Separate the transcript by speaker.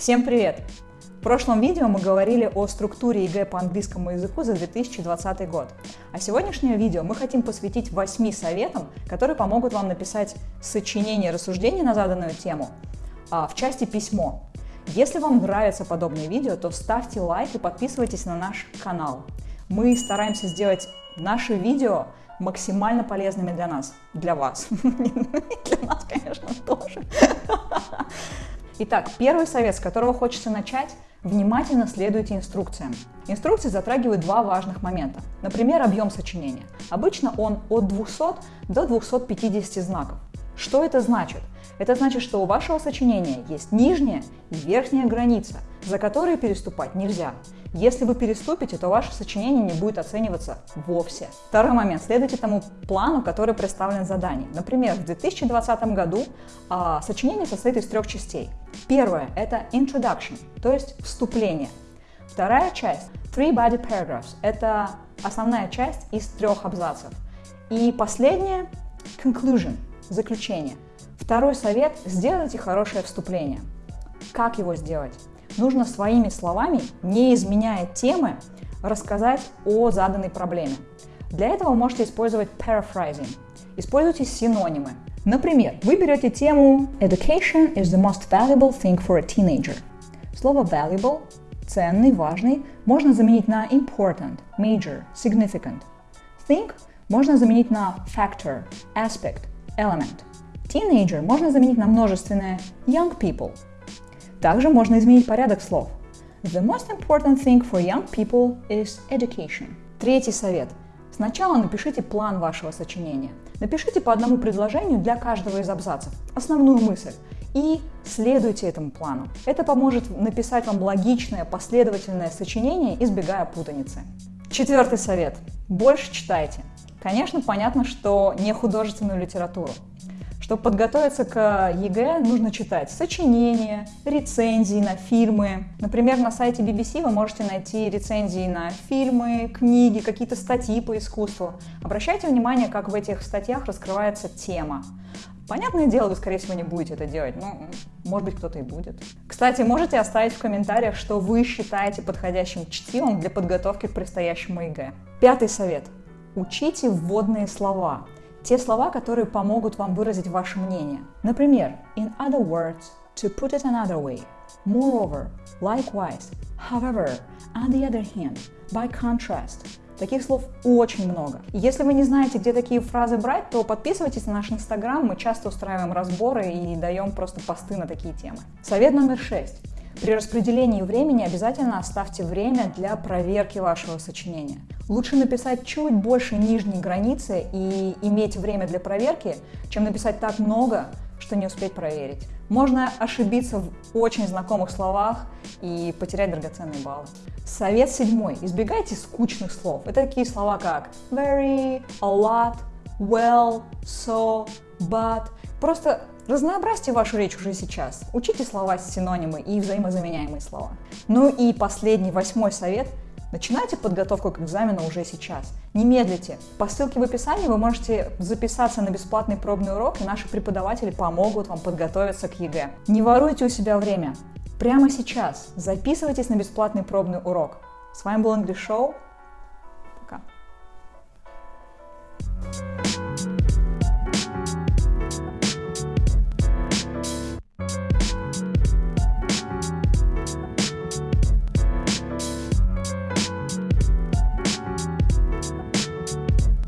Speaker 1: Всем привет! В прошлом видео мы говорили о структуре ЕГЭ по английскому языку за 2020 год. А сегодняшнее видео мы хотим посвятить 8 советам, которые помогут вам написать сочинение рассуждение на заданную тему а, в части «Письмо». Если вам нравятся подобные видео, то ставьте лайк и подписывайтесь на наш канал. Мы стараемся сделать наши видео максимально полезными для нас, для вас. Для нас, конечно, тоже. Итак, первый совет, с которого хочется начать, внимательно следуйте инструкциям. Инструкции затрагивают два важных момента. Например, объем сочинения. Обычно он от 200 до 250 знаков. Что это значит? Это значит, что у вашего сочинения есть нижняя и верхняя граница, за которые переступать нельзя. Если вы переступите, то ваше сочинение не будет оцениваться вовсе. Второй момент. Следуйте тому плану, который представлен в задании. Например, в 2020 году а, сочинение состоит из трех частей. Первое – это introduction, то есть вступление. Вторая часть – three body paragraphs – это основная часть из трех абзацев. И последнее – conclusion – заключение. Второй совет – сделайте хорошее вступление. Как его сделать? нужно своими словами, не изменяя темы, рассказать о заданной проблеме. Для этого можете использовать paraphrasing. Используйте синонимы. Например, вы берете тему Education is the most valuable thing for a teenager. Слово valuable – ценный, важный – можно заменить на important, major, significant. Think можно заменить на factor, aspect, element. Teenager можно заменить на множественное young people – также можно изменить порядок слов. The most important thing for young people is education. Третий совет. Сначала напишите план вашего сочинения. Напишите по одному предложению для каждого из абзацев, основную мысль, и следуйте этому плану. Это поможет написать вам логичное, последовательное сочинение, избегая путаницы. Четвертый совет. Больше читайте. Конечно, понятно, что не художественную литературу. Чтобы подготовиться к ЕГЭ, нужно читать сочинения, рецензии на фильмы. Например, на сайте BBC вы можете найти рецензии на фильмы, книги, какие-то статьи по искусству. Обращайте внимание, как в этих статьях раскрывается тема. Понятное дело, вы, скорее всего, не будете это делать, но, может быть, кто-то и будет. Кстати, можете оставить в комментариях, что вы считаете подходящим чтивом для подготовки к предстоящему ЕГЭ. Пятый совет. Учите вводные слова. Те слова, которые помогут вам выразить ваше мнение. Например, in other words, to put it another way, moreover, likewise, however, on the other hand, by contrast. Таких слов очень много. Если вы не знаете, где такие фразы брать, то подписывайтесь на наш инстаграм, мы часто устраиваем разборы и даем просто посты на такие темы. Совет номер шесть. При распределении времени обязательно оставьте время для проверки вашего сочинения. Лучше написать чуть больше нижней границы и иметь время для проверки, чем написать так много, что не успеть проверить. Можно ошибиться в очень знакомых словах и потерять драгоценные баллы. Совет седьмой. Избегайте скучных слов. Это такие слова как very, a lot, well, so, but. Просто Разнообразьте вашу речь уже сейчас. Учите слова с синонимы и взаимозаменяемые слова. Ну и последний, восьмой совет. Начинайте подготовку к экзамену уже сейчас. Не медлите. По ссылке в описании вы можете записаться на бесплатный пробный урок, и наши преподаватели помогут вам подготовиться к ЕГЭ. Не воруйте у себя время. Прямо сейчас записывайтесь на бесплатный пробный урок. С вами был English Show.